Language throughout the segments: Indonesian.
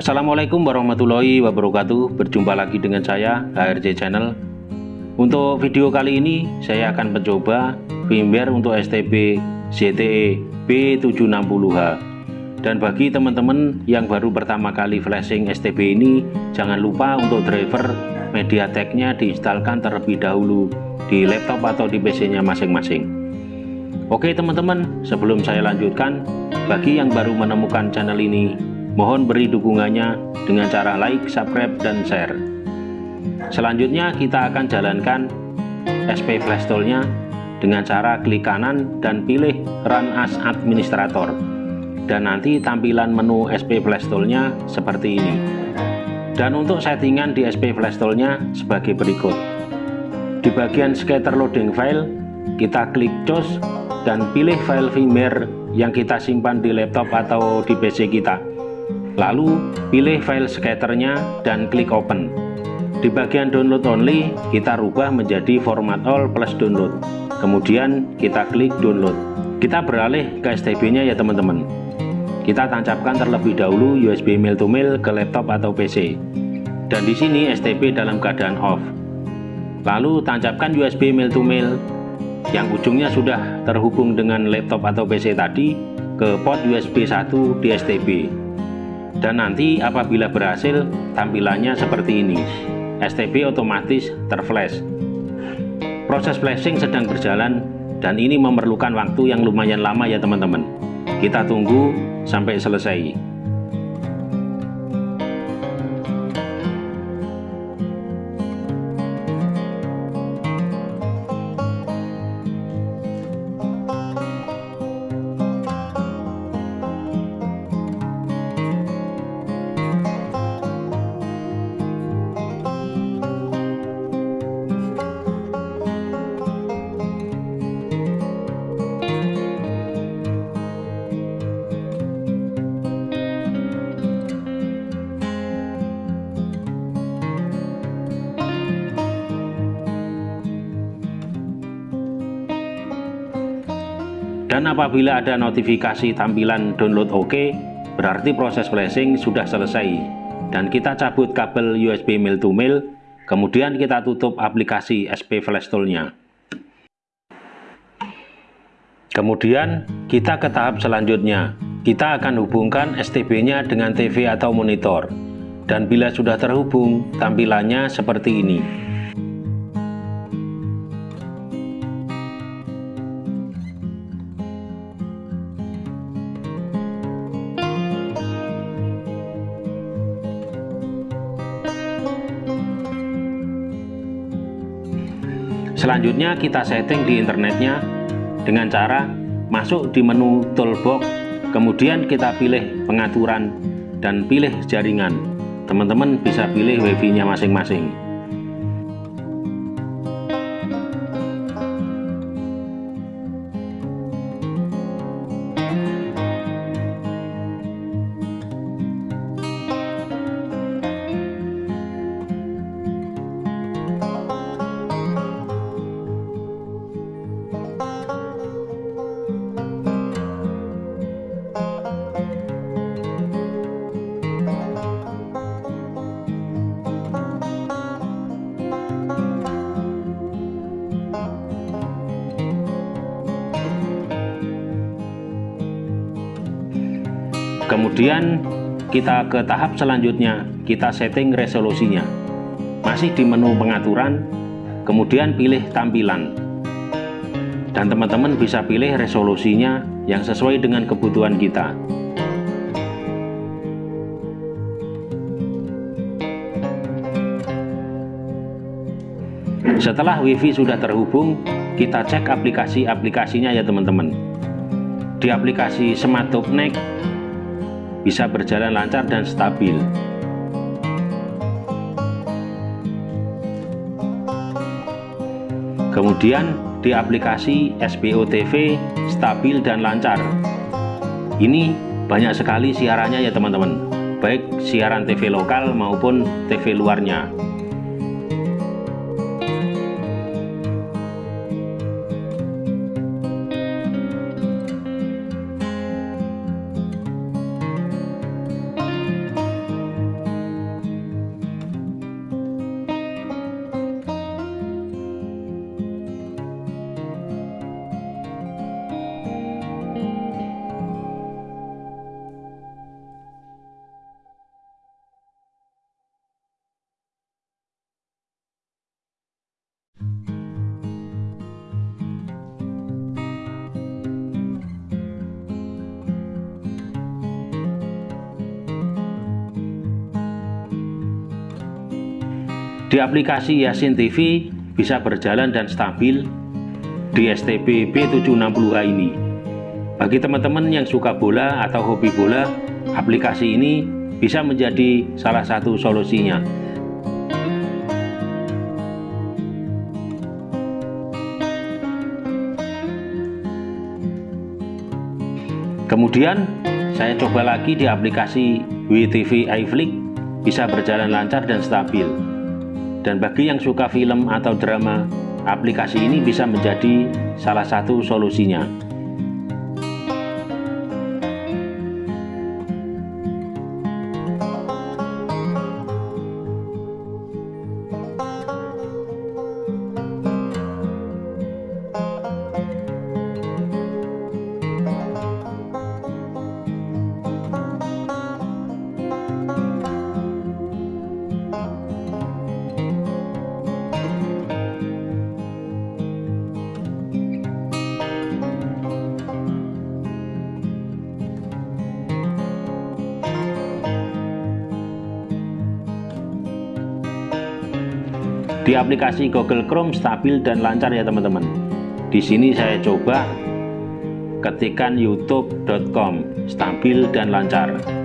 Assalamualaikum warahmatullahi wabarakatuh. Berjumpa lagi dengan saya HRJ Channel. Untuk video kali ini saya akan mencoba firmware untuk STB ZTE B760H Dan bagi teman-teman yang baru pertama kali flashing STB ini Jangan lupa untuk driver MediaTek-nya diinstalkan terlebih dahulu di laptop atau di PC-nya masing-masing. Oke teman-teman, sebelum saya lanjutkan, bagi yang baru menemukan channel ini, mohon beri dukungannya dengan cara like, subscribe, dan share. Selanjutnya kita akan jalankan SP Flashtool-nya dengan cara klik kanan dan pilih Run as Administrator. Dan nanti tampilan menu SP Flashtool-nya seperti ini. Dan untuk settingan di SP Flashtool-nya sebagai berikut. Di bagian scatter loading file, kita klik close dan pilih file firmware yang kita simpan di laptop atau di PC kita. Lalu pilih file scatternya dan klik open. Di bagian download only, kita rubah menjadi format all plus download. Kemudian kita klik download. Kita beralih ke STB-nya ya teman-teman. Kita tancapkan terlebih dahulu USB mail to mail ke laptop atau PC. Dan di sini STB dalam keadaan off. Lalu tancapkan USB mail to mail yang ujungnya sudah terhubung dengan laptop atau PC tadi ke port USB 1 di STB dan nanti apabila berhasil tampilannya seperti ini. STB otomatis terflash. Proses flashing sedang berjalan dan ini memerlukan waktu yang lumayan lama ya teman-teman. Kita tunggu sampai selesai dan apabila ada notifikasi tampilan download OK berarti proses flashing sudah selesai. Dan kita cabut kabel USB mail to mail kemudian kita tutup aplikasi SP Flash Tool-nya kemudian kita ke tahap selanjutnya. Kita akan hubungkan STB nya dengan TV atau monitor. Dan bila sudah terhubung tampilannya seperti ini Selanjutnya kita setting di internetnya dengan cara masuk di menu toolbox, kemudian kita pilih pengaturan dan pilih jaringan. Teman-teman bisa pilih wifi-nya masing-masing. Kemudian kita ke tahap selanjutnya kita setting resolusinya. Masih di menu pengaturan kemudian pilih tampilan. Dan teman-teman bisa pilih resolusinya yang sesuai dengan kebutuhan kita. Setelah wifi sudah terhubung kita cek aplikasi-aplikasinya ya teman-teman. Di aplikasi Smart Next bisa berjalan lancar dan stabil. Kemudian di aplikasi SBO TV stabil dan lancar. Ini banyak sekali siarannya ya teman-teman, baik siaran TV lokal maupun TV luarnya. Di aplikasi Yasin TV bisa berjalan dan stabil di STB B760H ini. Bagi teman-teman yang suka bola atau hobi bola, aplikasi ini bisa menjadi salah satu solusinya. Kemudian saya coba lagi di aplikasi WTV iFlix bisa berjalan lancar dan stabil. Dan bagi yang suka film atau drama, aplikasi ini bisa menjadi salah satu solusinya. Di aplikasi Google Chrome stabil dan lancar ya teman-teman. Di sini saya coba ketikkan youtube.com stabil dan lancar.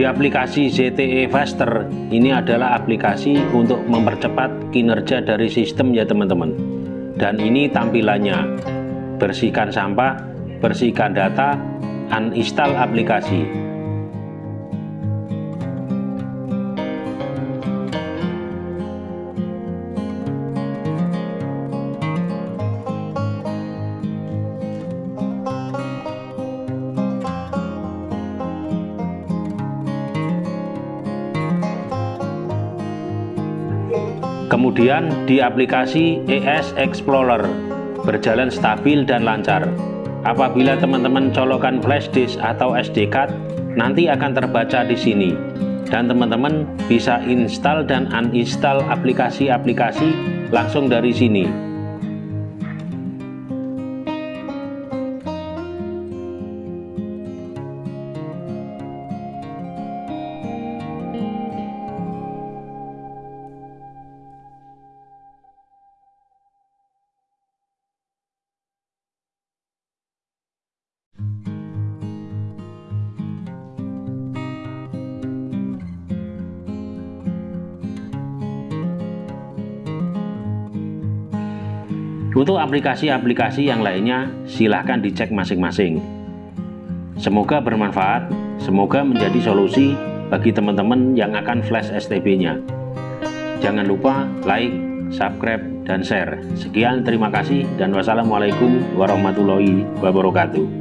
Di aplikasi ZTE Faster ini adalah aplikasi untuk mempercepat kinerja dari sistem ya teman-teman. Dan ini tampilannya. Bersihkan sampah, bersihkan data, uninstall aplikasi. Kemudian di aplikasi ES Explorer berjalan stabil dan lancar. Apabila teman-teman colokan flash disk atau SD card, nanti akan terbaca di sini. Dan teman-teman bisa install dan uninstall aplikasi-aplikasi langsung dari sini. Untuk aplikasi-aplikasi yang lainnya silahkan dicek masing-masing. Semoga bermanfaat, semoga menjadi solusi bagi teman-teman yang akan flash STB-nya. Jangan lupa like, subscribe, dan share. Sekian terima kasih dan wassalamualaikum warahmatullahi wabarakatuh.